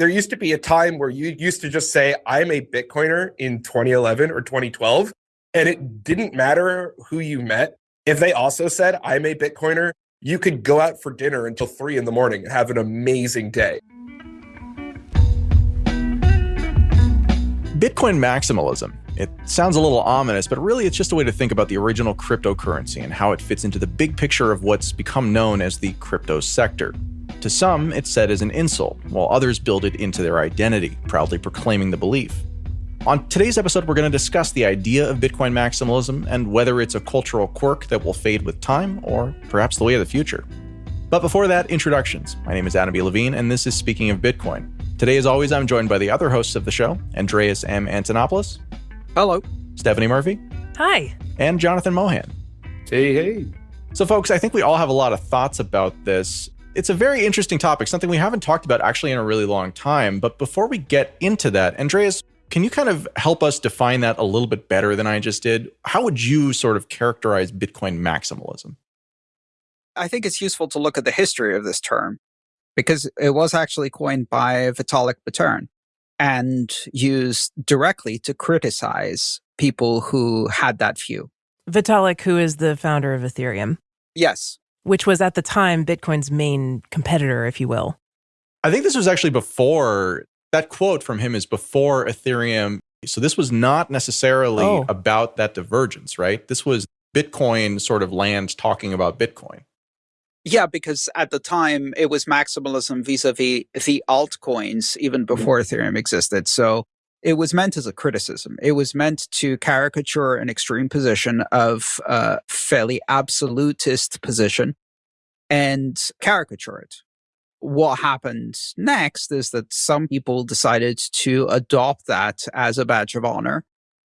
there used to be a time where you used to just say, I'm a Bitcoiner in 2011 or 2012, and it didn't matter who you met. If they also said, I'm a Bitcoiner, you could go out for dinner until three in the morning and have an amazing day. Bitcoin maximalism. It sounds a little ominous, but really it's just a way to think about the original cryptocurrency and how it fits into the big picture of what's become known as the crypto sector. To some, it's said as an insult, while others build it into their identity, proudly proclaiming the belief. On today's episode, we're going to discuss the idea of Bitcoin maximalism and whether it's a cultural quirk that will fade with time or perhaps the way of the future. But before that, introductions. My name is Adam B. Levine, and this is Speaking of Bitcoin. Today, as always, I'm joined by the other hosts of the show Andreas M. Antonopoulos. Hello. Stephanie Murphy. Hi. And Jonathan Mohan. Hey, hey. So, folks, I think we all have a lot of thoughts about this. It's a very interesting topic, something we haven't talked about actually in a really long time. But before we get into that, Andreas, can you kind of help us define that a little bit better than I just did? How would you sort of characterize Bitcoin maximalism? I think it's useful to look at the history of this term because it was actually coined by Vitalik Buterin and used directly to criticize people who had that view. Vitalik, who is the founder of Ethereum. Yes. Which was at the time Bitcoin's main competitor, if you will. I think this was actually before that quote from him is before Ethereum. So this was not necessarily oh. about that divergence, right? This was Bitcoin sort of land talking about Bitcoin. Yeah, because at the time it was maximalism vis-a-vis the altcoins even mm-hmm. before Ethereum existed. So it was meant as a criticism. It was meant to caricature an extreme position of a fairly absolutist position and caricature it. What happened next is that some people decided to adopt that as a badge of honor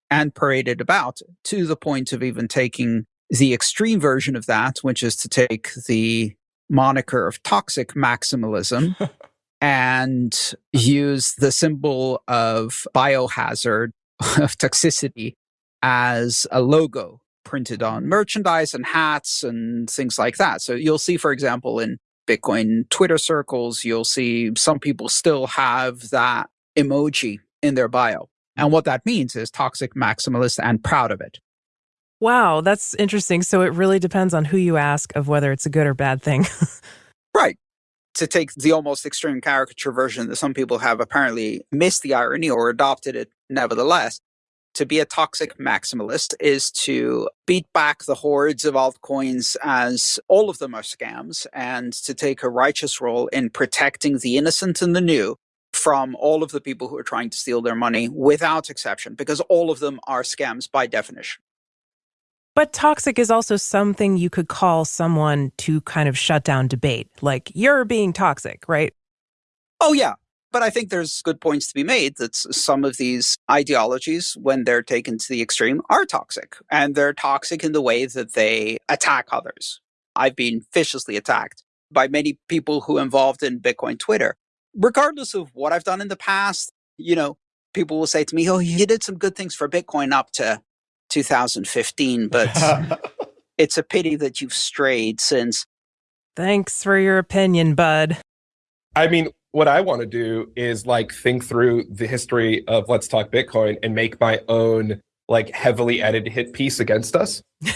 and parade it about to the point of even taking the extreme version of that, which is to take the moniker of toxic maximalism and mm-hmm. use the symbol of biohazard of toxicity as a logo printed on merchandise and hats and things like that. So you'll see, for example, in Bitcoin Twitter circles, you'll see some people still have that emoji in their bio. And what that means is toxic maximalist and proud of it. Wow, that's interesting. So it really depends on who you ask of whether it's a good or bad thing. right. To take the almost extreme caricature version that some people have apparently missed the irony or adopted it nevertheless. To be a toxic maximalist is to beat back the hordes of altcoins as all of them are scams and to take a righteous role in protecting the innocent and the new from all of the people who are trying to steal their money without exception, because all of them are scams by definition. But toxic is also something you could call someone to kind of shut down debate, like you're being toxic, right? Oh, yeah. But I think there's good points to be made that some of these ideologies, when they're taken to the extreme, are toxic. And they're toxic in the way that they attack others. I've been viciously attacked by many people who involved in Bitcoin Twitter. Regardless of what I've done in the past, you know, people will say to me, Oh, you did some good things for Bitcoin up to 2015, but it's a pity that you've strayed since. Thanks for your opinion, bud. I mean, what I want to do is like think through the history of Let's Talk Bitcoin and make my own like heavily edited hit piece against us.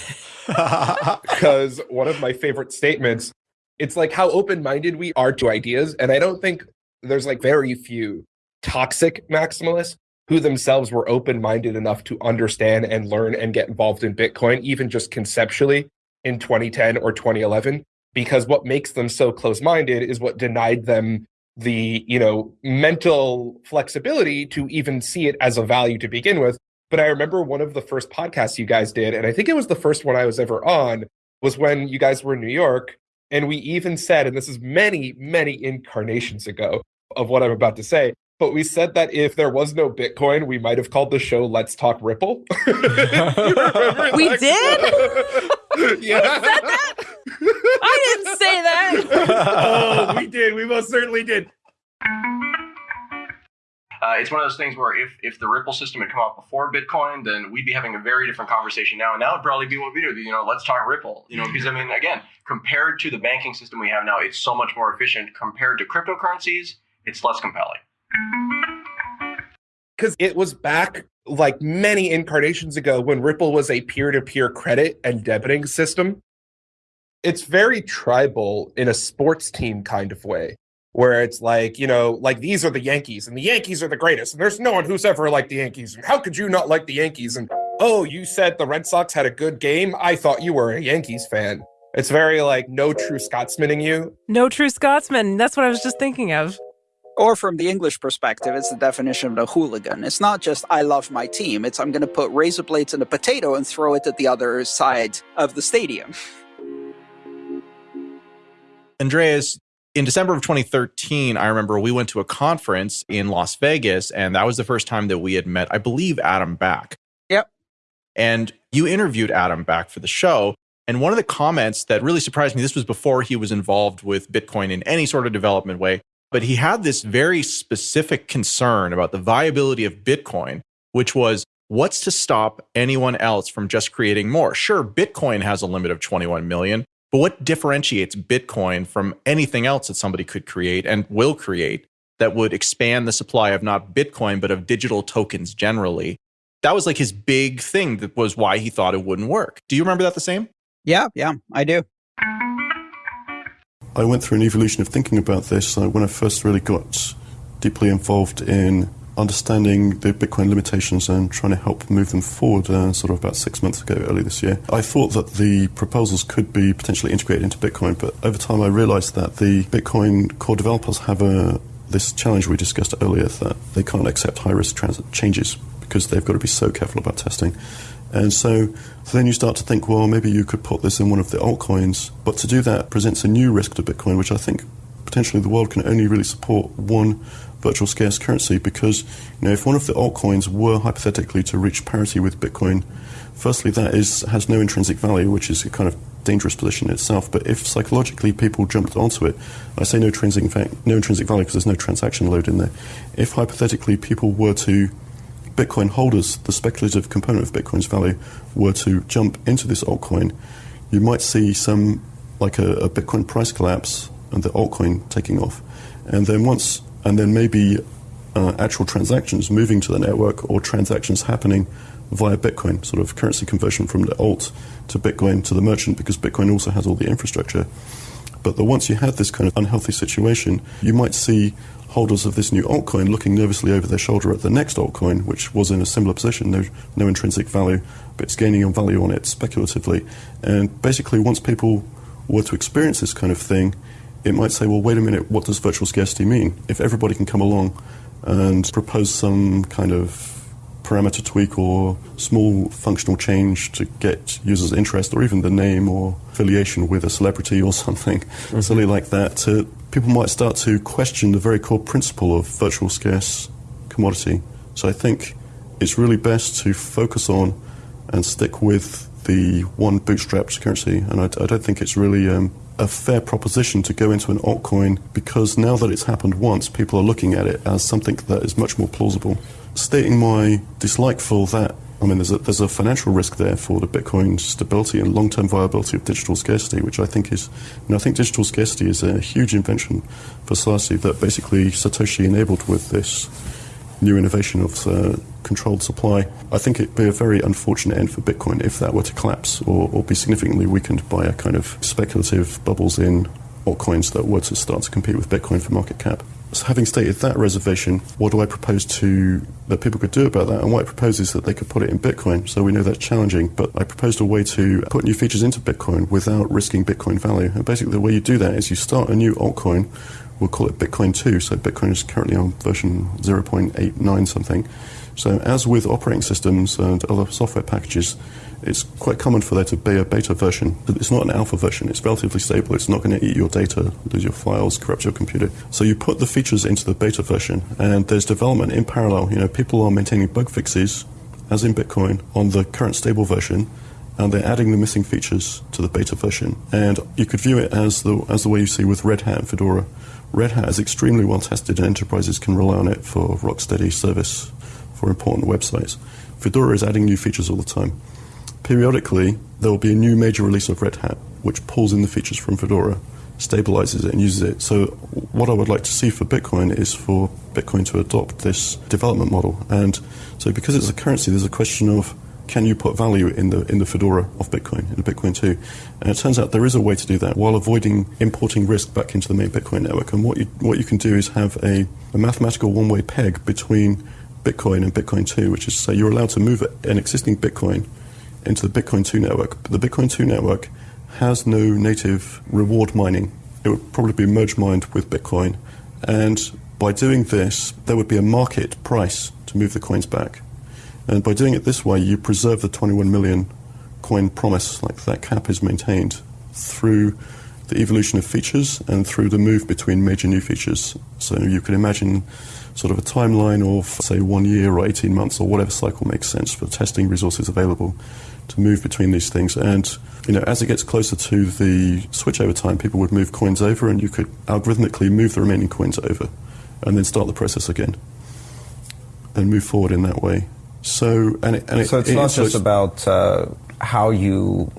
Because one of my favorite statements, it's like how open minded we are to ideas. And I don't think there's like very few toxic maximalists who themselves were open minded enough to understand and learn and get involved in Bitcoin, even just conceptually in 2010 or 2011. Because what makes them so close minded is what denied them the you know mental flexibility to even see it as a value to begin with but i remember one of the first podcasts you guys did and i think it was the first one i was ever on was when you guys were in new york and we even said and this is many many incarnations ago of what i'm about to say but we said that if there was no Bitcoin, we might have called the show "Let's Talk Ripple." we did. yeah. I didn't say that. oh, we did. We most certainly did. Uh, it's one of those things where if, if the Ripple system had come out before Bitcoin, then we'd be having a very different conversation now. And now would probably be what we do. You know, let's talk Ripple. You know, because I mean, again, compared to the banking system we have now, it's so much more efficient. Compared to cryptocurrencies, it's less compelling. Because it was back like many incarnations ago when Ripple was a peer to peer credit and debiting system. It's very tribal in a sports team kind of way, where it's like, you know, like these are the Yankees and the Yankees are the greatest. And there's no one who's ever liked the Yankees. And how could you not like the Yankees? And oh, you said the Red Sox had a good game. I thought you were a Yankees fan. It's very like no true Scotsmaning you. No true Scotsman. That's what I was just thinking of. Or from the English perspective, it's the definition of a hooligan. It's not just I love my team, it's I'm going to put razor blades in a potato and throw it at the other side of the stadium. Andreas, in December of 2013, I remember we went to a conference in Las Vegas, and that was the first time that we had met, I believe, Adam Back. Yep. And you interviewed Adam Back for the show. And one of the comments that really surprised me, this was before he was involved with Bitcoin in any sort of development way, but he had this very specific concern about the viability of Bitcoin, which was what's to stop anyone else from just creating more? Sure, Bitcoin has a limit of 21 million, but what differentiates Bitcoin from anything else that somebody could create and will create that would expand the supply of not Bitcoin, but of digital tokens generally? That was like his big thing that was why he thought it wouldn't work. Do you remember that the same? Yeah, yeah, I do. I went through an evolution of thinking about this uh, when I first really got deeply involved in understanding the Bitcoin limitations and trying to help move them forward uh, sort of about six months ago, early this year. I thought that the proposals could be potentially integrated into Bitcoin, but over time I realized that the Bitcoin core developers have a, this challenge we discussed earlier that they can't accept high risk changes because they've got to be so careful about testing. And so, then you start to think, well, maybe you could put this in one of the altcoins. But to do that presents a new risk to Bitcoin, which I think potentially the world can only really support one virtual scarce currency because you know if one of the altcoins were hypothetically to reach parity with Bitcoin, firstly that is has no intrinsic value, which is a kind of dangerous position in itself. But if psychologically people jumped onto it, I say no intrinsic no intrinsic value because there's no transaction load in there. If hypothetically people were to Bitcoin holders, the speculative component of Bitcoin's value, were to jump into this altcoin, you might see some, like a, a Bitcoin price collapse and the altcoin taking off. And then once, and then maybe uh, actual transactions moving to the network or transactions happening via Bitcoin, sort of currency conversion from the alt to Bitcoin to the merchant, because Bitcoin also has all the infrastructure. But the, once you have this kind of unhealthy situation, you might see holders of this new altcoin looking nervously over their shoulder at the next altcoin, which was in a similar position, no, no intrinsic value, but it's gaining on value on it speculatively. And basically, once people were to experience this kind of thing, it might say, well, wait a minute, what does virtual scarcity mean? If everybody can come along and propose some kind of parameter tweak or small functional change to get users' interest or even the name or affiliation with a celebrity or something mm-hmm. silly like that to people might start to question the very core principle of virtual scarce commodity. So I think it's really best to focus on and stick with the one bootstrapped currency. And I, I don't think it's really um, a fair proposition to go into an altcoin because now that it's happened once, people are looking at it as something that is much more plausible. Stating my dislike for that I mean, there's a, there's a financial risk there for the Bitcoin stability and long-term viability of digital scarcity, which I think is, you know, I think digital scarcity is a huge invention for society that basically Satoshi enabled with this new innovation of uh, controlled supply. I think it'd be a very unfortunate end for Bitcoin if that were to collapse or, or be significantly weakened by a kind of speculative bubbles in altcoins that were to start to compete with Bitcoin for market cap. So having stated that reservation, what do I propose to that people could do about that? And what I propose is that they could put it in Bitcoin. So we know that's challenging, but I proposed a way to put new features into Bitcoin without risking Bitcoin value. And basically, the way you do that is you start a new altcoin. We'll call it Bitcoin 2. So Bitcoin is currently on version 0.89 something. So as with operating systems and other software packages, it's quite common for there to be a beta version. But it's not an alpha version. It's relatively stable. It's not going to eat your data, lose your files, corrupt your computer. So you put the features into the beta version, and there's development in parallel. You know, people are maintaining bug fixes, as in Bitcoin, on the current stable version, and they're adding the missing features to the beta version. And you could view it as the as the way you see with Red Hat and Fedora. Red Hat is extremely well tested, and enterprises can rely on it for rock steady service for important websites. Fedora is adding new features all the time periodically there will be a new major release of Red Hat which pulls in the features from Fedora stabilizes it and uses it. So, what I would like to see for Bitcoin is for Bitcoin to adopt this development model. And so, because it's a currency, there's a question of can you put value in the in the fedora of Bitcoin, in Bitcoin 2? And it turns out there is a way to do that while avoiding importing risk back into the main Bitcoin network. And what you what you can do is have a, a mathematical one way peg between Bitcoin and Bitcoin 2, which is to say you're allowed to move an existing Bitcoin into the Bitcoin 2 network. But the Bitcoin 2 network has no native reward mining. It would probably be merge mined with Bitcoin. And by doing this, there would be a market price to move the coins back. And by doing it this way, you preserve the 21 million coin promise, like that cap is maintained through the evolution of features and through the move between major new features. So you can imagine sort of a timeline of, say, one year or 18 months or whatever cycle makes sense for testing resources available to move between these things. And, you know, as it gets closer to the switchover time, people would move coins over and you could algorithmically move the remaining coins over and then start the process again and move forward in that way. So, and it, and it, so it's it, not just about uh, how you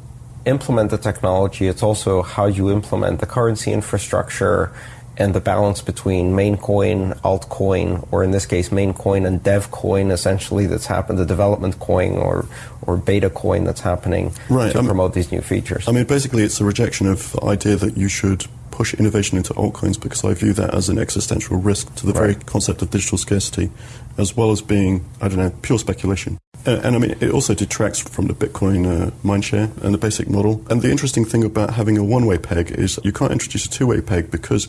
implement the technology, it's also how you implement the currency infrastructure and the balance between main coin, altcoin, or in this case, main coin and dev coin, essentially, that's happened, the development coin or, or beta coin that's happening right. to promote these new features. I mean, basically, it's a rejection of the idea that you should push innovation into altcoins because I view that as an existential risk to the right. very concept of digital scarcity, as well as being, I don't know, pure speculation. And, and I mean, it also detracts from the Bitcoin uh, mindshare and the basic model. And the interesting thing about having a one way peg is you can't introduce a two way peg because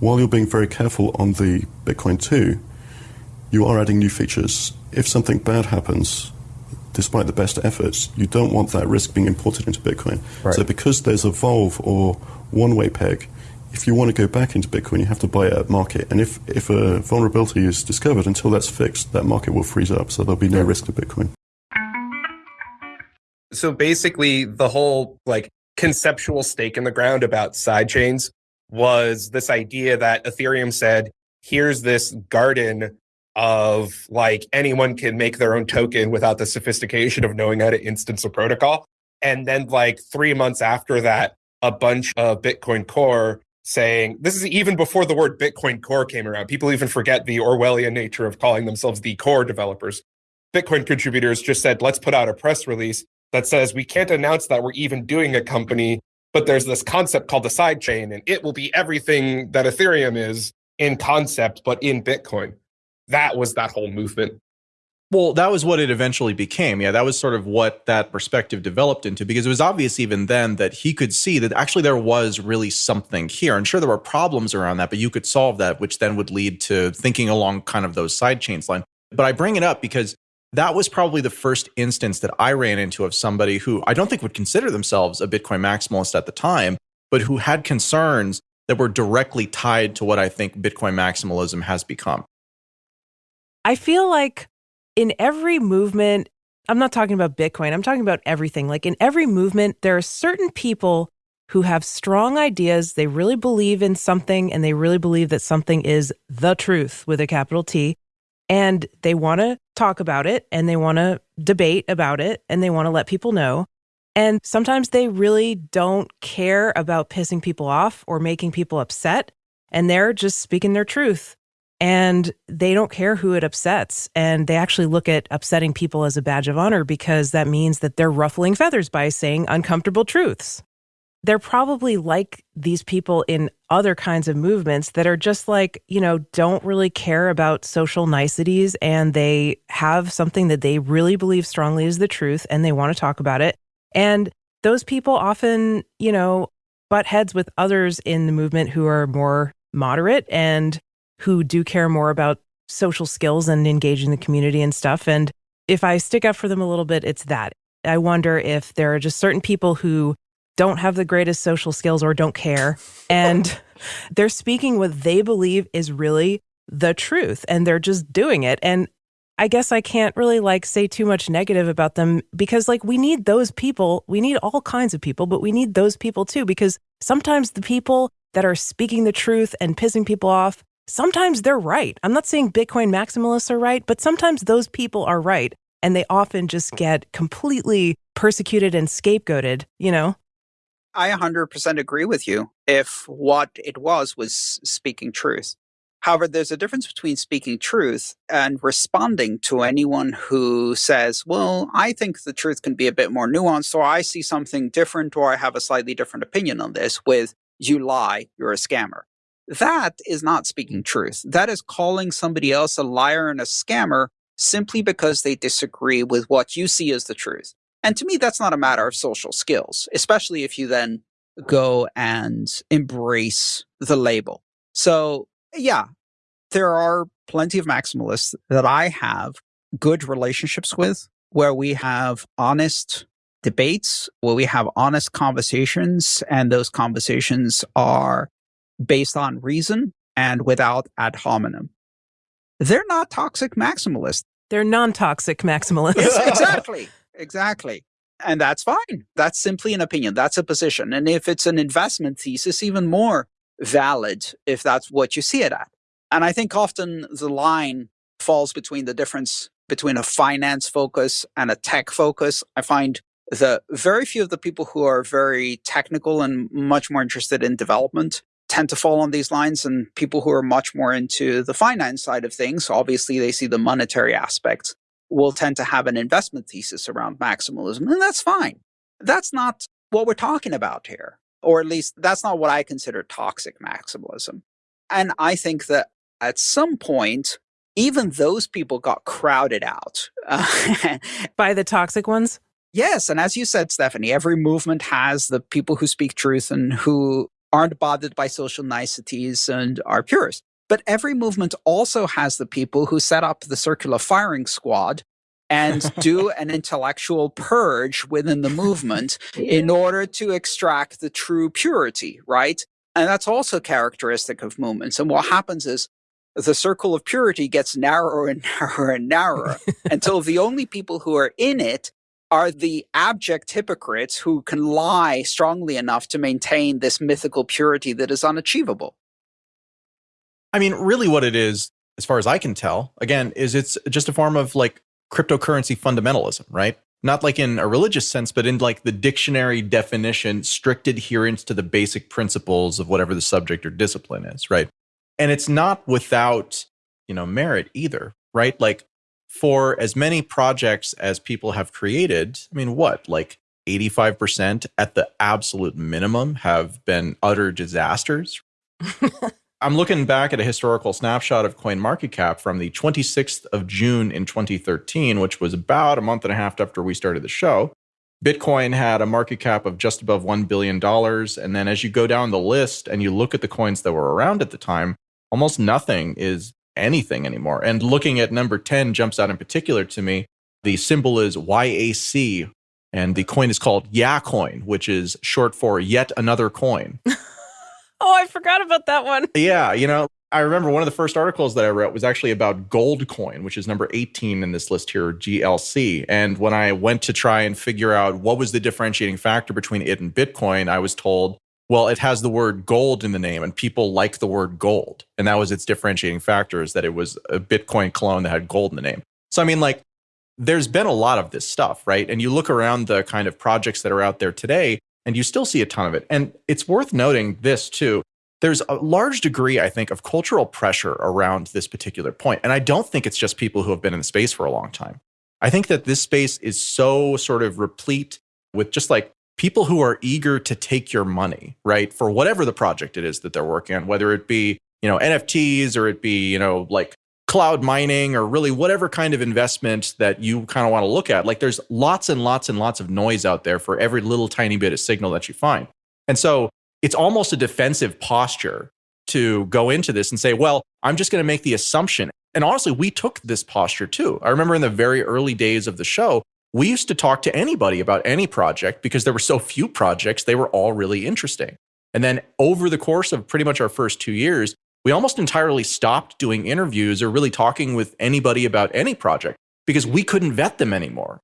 while you're being very careful on the Bitcoin 2, you are adding new features. If something bad happens, despite the best efforts, you don't want that risk being imported into Bitcoin. Right. So because there's a Volve or one-way peg, if you want to go back into Bitcoin, you have to buy it at market. And if, if a vulnerability is discovered, until that's fixed, that market will freeze up. So there'll be no yeah. risk to Bitcoin. So basically, the whole like conceptual stake in the ground about sidechains was this idea that Ethereum said, here's this garden of like anyone can make their own token without the sophistication of knowing how to instance a protocol. And then like three months after that, a bunch of Bitcoin Core saying this is even before the word Bitcoin Core came around. People even forget the Orwellian nature of calling themselves the core developers. Bitcoin contributors just said, let's put out a press release that says we can't announce that we're even doing a company but there's this concept called the sidechain, and it will be everything that Ethereum is in concept, but in Bitcoin. That was that whole movement. Well, that was what it eventually became. Yeah, that was sort of what that perspective developed into because it was obvious even then that he could see that actually there was really something here. And sure, there were problems around that, but you could solve that, which then would lead to thinking along kind of those side chains line. But I bring it up because that was probably the first instance that I ran into of somebody who I don't think would consider themselves a Bitcoin maximalist at the time, but who had concerns that were directly tied to what I think Bitcoin maximalism has become. I feel like in every movement, I'm not talking about Bitcoin, I'm talking about everything. Like in every movement, there are certain people who have strong ideas. They really believe in something and they really believe that something is the truth with a capital T and they want to talk about it and they want to debate about it and they want to let people know. And sometimes they really don't care about pissing people off or making people upset. And they're just speaking their truth. And they don't care who it upsets. And they actually look at upsetting people as a badge of honor because that means that they're ruffling feathers by saying uncomfortable truths they're probably like these people in other kinds of movements that are just like, you know, don't really care about social niceties and they have something that they really believe strongly is the truth and they want to talk about it. And those people often, you know, butt heads with others in the movement who are more moderate and who do care more about social skills and engaging the community and stuff. And if I stick up for them a little bit, it's that. I wonder if there are just certain people who don't have the greatest social skills or don't care. And they're speaking what they believe is really the truth and they're just doing it. And I guess I can't really like say too much negative about them because like we need those people. We need all kinds of people, but we need those people too because sometimes the people that are speaking the truth and pissing people off, sometimes they're right. I'm not saying Bitcoin maximalists are right, but sometimes those people are right and they often just get completely persecuted and scapegoated, you know? I 100% agree with you if what it was was speaking truth. However, there's a difference between speaking truth and responding to anyone who says, Well, I think the truth can be a bit more nuanced, or I see something different, or I have a slightly different opinion on this, with you lie, you're a scammer. That is not speaking truth. That is calling somebody else a liar and a scammer simply because they disagree with what you see as the truth. And to me, that's not a matter of social skills, especially if you then go and embrace the label. So yeah, there are plenty of maximalists that I have good relationships with where we have honest debates, where we have honest conversations, and those conversations are based on reason and without ad hominem. They're not toxic maximalists. They're non toxic maximalists. exactly. Exactly. And that's fine. That's simply an opinion. That's a position. And if it's an investment thesis, even more valid if that's what you see it at. And I think often the line falls between the difference between a finance focus and a tech focus. I find that very few of the people who are very technical and much more interested in development tend to fall on these lines and people who are much more into the finance side of things obviously they see the monetary aspects will tend to have an investment thesis around maximalism and that's fine that's not what we're talking about here or at least that's not what I consider toxic maximalism. And I think that at some point, even those people got crowded out by the toxic ones. Yes. And as you said, Stephanie, every movement has the people who speak truth and who aren't bothered by social niceties and are purists. But every movement also has the people who set up the circular firing squad and do an intellectual purge within the movement in order to extract the true purity, right? And that's also characteristic of movements. And what happens is the circle of purity gets narrower and narrower and narrower until the only people who are in it are the abject hypocrites who can lie strongly enough to maintain this mythical purity that is unachievable. I mean, really, what it is, as far as I can tell, again, is it's just a form of like cryptocurrency fundamentalism, right? Not like in a religious sense, but in like the dictionary definition, strict adherence to the basic principles of whatever the subject or discipline is, right? And it's not without, you know, merit either, right? Like for as many projects as people have created, I mean, what, like 85% at the absolute minimum have been utter disasters. I'm looking back at a historical snapshot of CoinMarketCap from the 26th of June in 2013, which was about a month and a half after we started the show. Bitcoin had a market cap of just above $1 billion. And then as you go down the list and you look at the coins that were around at the time, almost nothing is anything anymore. And looking at number 10 jumps out in particular to me. The symbol is YAC, and the coin is called YaCoin, which is short for yet another coin. Oh, I forgot about that one. Yeah, you know, I remember one of the first articles that I wrote was actually about Goldcoin, which is number 18 in this list here, GLC. And when I went to try and figure out what was the differentiating factor between it and Bitcoin, I was told, well, it has the word gold in the name and people like the word gold. And that was its differentiating factor is that it was a Bitcoin clone that had gold in the name. So, I mean, like, there's been a lot of this stuff, right? And you look around the kind of projects that are out there today, and you still see a ton of it. And it's worth noting this too. There's a large degree, I think, of cultural pressure around this particular point. And I don't think it's just people who have been in the space for a long time. I think that this space is so sort of replete with just like people who are eager to take your money, right? For whatever the project it is that they're working on, whether it be, you know, NFTs or it be, you know, like cloud mining or really whatever kind of investment that you kind of want to look at. Like there's lots and lots and lots of noise out there for every little tiny bit of signal that you find. And so it's almost a defensive posture to go into this and say, well, I'm just going to make the assumption. And honestly, we took this posture too. I remember in the very early days of the show, we used to talk to anybody about any project because there were so few projects, they were all really interesting. And then over the course of pretty much our first two years, we almost entirely stopped doing interviews or really talking with anybody about any project because we couldn't vet them anymore.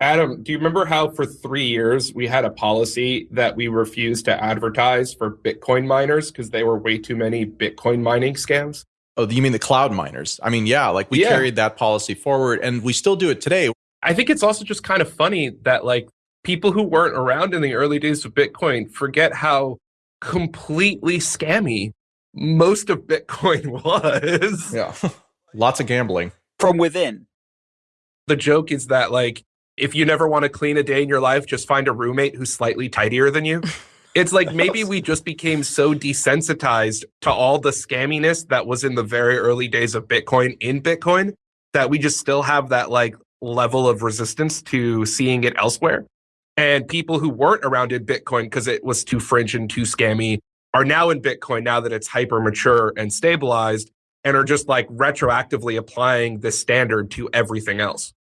Adam, do you remember how for three years we had a policy that we refused to advertise for Bitcoin miners because they were way too many Bitcoin mining scams? Oh, you mean the cloud miners? I mean, yeah, like we yeah. carried that policy forward and we still do it today. I think it's also just kind of funny that like people who weren't around in the early days of Bitcoin forget how completely scammy most of Bitcoin was. Yeah. Lots of gambling. From within. The joke is that, like, if you never want to clean a day in your life, just find a roommate who's slightly tidier than you. It's like maybe we just became so desensitized to all the scamminess that was in the very early days of Bitcoin in Bitcoin that we just still have that like level of resistance to seeing it elsewhere. And people who weren't around in Bitcoin because it was too fringe and too scammy are now in Bitcoin now that it's hyper mature and stabilized and are just like retroactively applying the standard to everything else.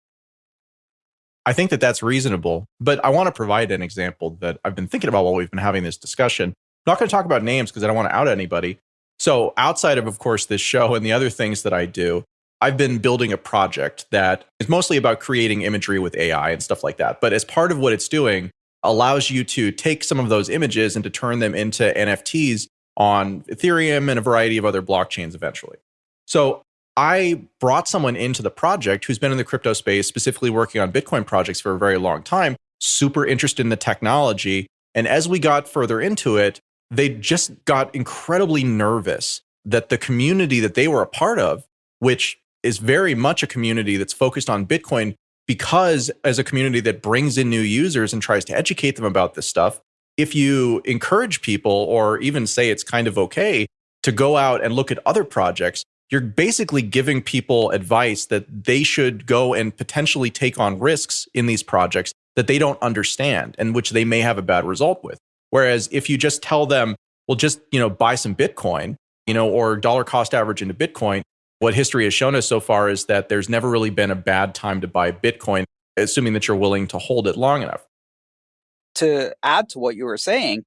I think that that's reasonable, but I want to provide an example that I've been thinking about while we've been having this discussion. I'm not going to talk about names because I don't want to out anybody. So, outside of, of course, this show and the other things that I do, I've been building a project that is mostly about creating imagery with AI and stuff like that. But as part of what it's doing, allows you to take some of those images and to turn them into NFTs on Ethereum and a variety of other blockchains eventually. So I brought someone into the project who's been in the crypto space, specifically working on Bitcoin projects for a very long time, super interested in the technology. And as we got further into it, they just got incredibly nervous that the community that they were a part of, which is very much a community that's focused on Bitcoin, because as a community that brings in new users and tries to educate them about this stuff, if you encourage people or even say it's kind of okay to go out and look at other projects, you're basically giving people advice that they should go and potentially take on risks in these projects that they don't understand and which they may have a bad result with. Whereas if you just tell them, well, just, you know, buy some Bitcoin, you know, or dollar cost average into Bitcoin, what history has shown us so far is that there's never really been a bad time to buy Bitcoin, assuming that you're willing to hold it long enough. To add to what you were saying,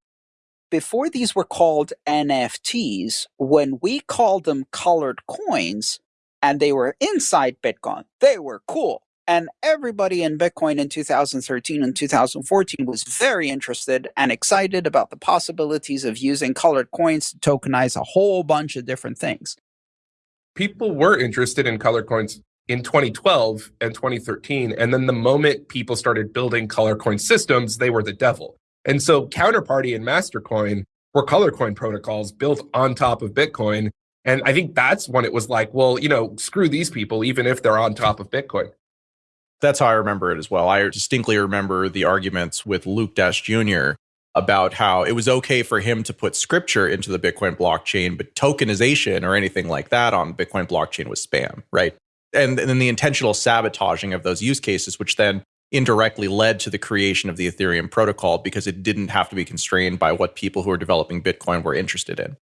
before these were called NFTs, when we called them colored coins and they were inside Bitcoin, they were cool. And everybody in Bitcoin in 2013 and 2014 was very interested and excited about the possibilities of using colored coins to tokenize a whole bunch of different things. People were interested in color coins in 2012 and 2013. And then the moment people started building color coin systems, they were the devil. And so Counterparty and Mastercoin were color coin protocols built on top of Bitcoin. And I think that's when it was like, well, you know, screw these people, even if they're on top of Bitcoin. That's how I remember it as well. I distinctly remember the arguments with Luke Dash Jr. about how it was okay for him to put scripture into the Bitcoin blockchain, but tokenization or anything like that on Bitcoin blockchain was spam, right? And, and then the intentional sabotaging of those use cases, which then indirectly led to the creation of the Ethereum protocol because it didn't have to be constrained by what people who are developing Bitcoin were interested in.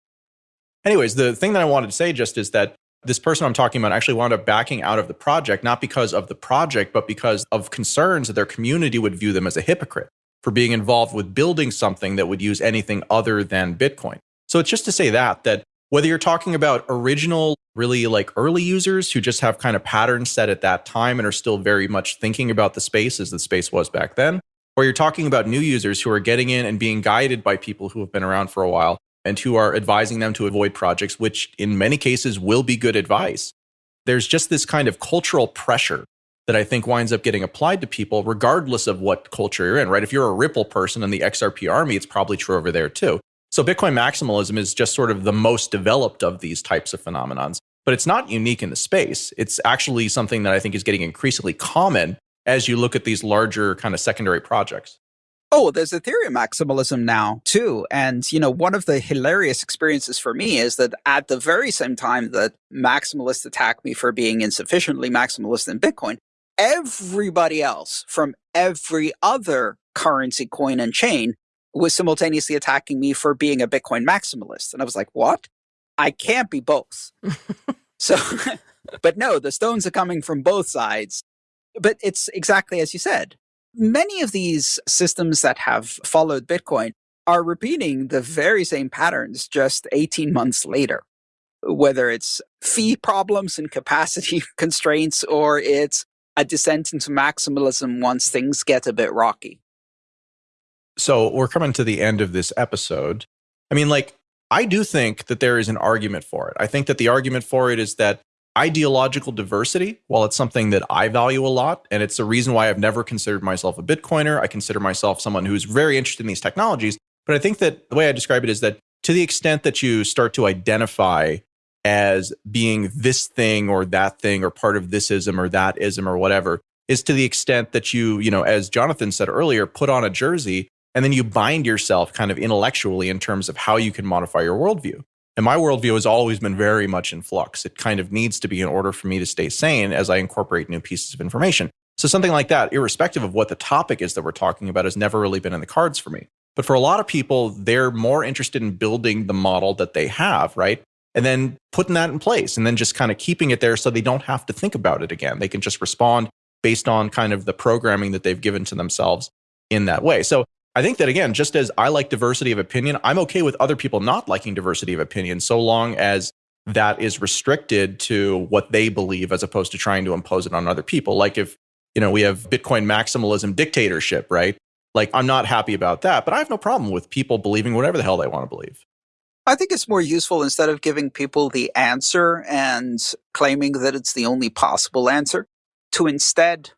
Anyways, the thing that I wanted to say just is that this person I'm talking about actually wound up backing out of the project, not because of the project, but because of concerns that their community would view them as a hypocrite for being involved with building something that would use anything other than Bitcoin. So it's just to say that, that whether you're talking about original, really like early users who just have kind of patterns set at that time and are still very much thinking about the space as the space was back then, or you're talking about new users who are getting in and being guided by people who have been around for a while and who are advising them to avoid projects, which in many cases will be good advice. There's just this kind of cultural pressure that I think winds up getting applied to people, regardless of what culture you're in, right? If you're a Ripple person in the XRP army, it's probably true over there too. So Bitcoin maximalism is just sort of the most developed of these types of phenomenons, but it's not unique in the space. It's actually something that I think is getting increasingly common as you look at these larger kind of secondary projects. Oh, there's Ethereum maximalism now too. And, you know, one of the hilarious experiences for me is that at the very same time that maximalists attack me for being insufficiently maximalist in Bitcoin, everybody else from every other currency, coin, and chain was simultaneously attacking me for being a Bitcoin maximalist. And I was like, what? I can't be both. so, but no, the stones are coming from both sides. But it's exactly as you said. Many of these systems that have followed Bitcoin are repeating the very same patterns just 18 months later. Whether it's fee problems and capacity constraints, or it's a descent into maximalism once things get a bit rocky. So we're coming to the end of this episode. I mean, like, I do think that there is an argument for it. I think that the argument for it is that ideological diversity, while it's something that I value a lot, and it's a reason why I've never considered myself a Bitcoiner, I consider myself someone who's very interested in these technologies. But I think that the way I describe it is that to the extent that you start to identify as being this thing or that thing or part of this ism or that ism or whatever, is to the extent that you, you know, as Jonathan said earlier, put on a jersey and then you bind yourself kind of intellectually in terms of how you can modify your worldview. And my worldview has always been very much in flux. It kind of needs to be in order for me to stay sane as I incorporate new pieces of information. So something like that, irrespective of what the topic is that we're talking about, has never really been in the cards for me. But for a lot of people, they're more interested in building the model that they have, right? And then putting that in place and then just kind of keeping it there so they don't have to think about it again. They can just respond based on kind of the programming that they've given to themselves in that way. So I think that again, just as I like diversity of opinion, I'm okay with other people not liking diversity of opinion so long as that is restricted to what they believe as opposed to trying to impose it on other people. Like if, you know, we have Bitcoin maximalism dictatorship, right? Like I'm not happy about that, but I have no problem with people believing whatever the hell they want to believe. I think it's more useful instead of giving people the answer and claiming that it's the only possible answer to instead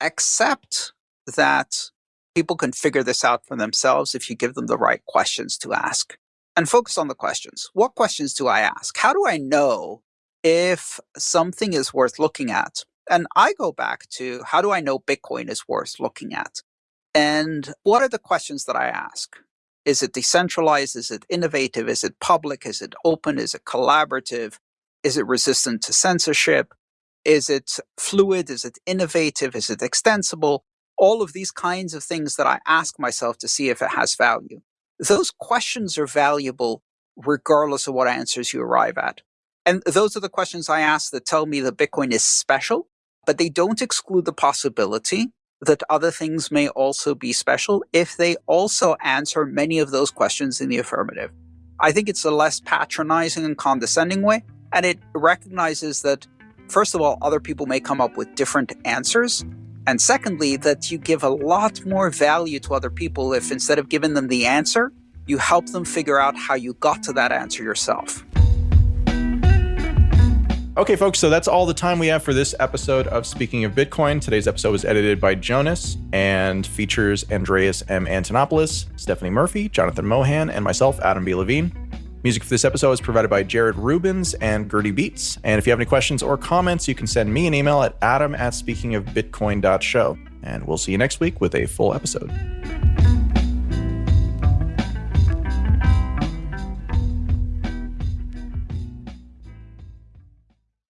accept that people can figure this out for themselves if you give them the right questions to ask. And focus on the questions. What questions do I ask? How do I know if something is worth looking at? And I go back to how do I know Bitcoin is worth looking at? And what are the questions that I ask? Is it decentralized? Is it innovative? Is it public? Is it open? Is it collaborative? Is it resistant to censorship? Is it fluid? Is it innovative? Is it extensible? All of these kinds of things that I ask myself to see if it has value. Those questions are valuable regardless of what answers you arrive at. And those are the questions I ask that tell me that Bitcoin is special, but they don't exclude the possibility that other things may also be special if they also answer many of those questions in the affirmative. I think it's a less patronizing and condescending way, and it recognizes that First of all, other people may come up with different answers. And secondly, that you give a lot more value to other people if instead of giving them the answer, you help them figure out how you got to that answer yourself. Okay, folks, so that's all the time we have for this episode of Speaking of Bitcoin. Today's episode was edited by Jonas and features Andreas M. Antonopoulos, Stephanie Murphy, Jonathan Mohan, and myself, Adam B. Levine. Music for this episode is provided by Jared Rubens and Gertie Beats. And if you have any questions or comments, you can send me an email at adam at speakingofbitcoin.show. And we'll see you next week with a full episode.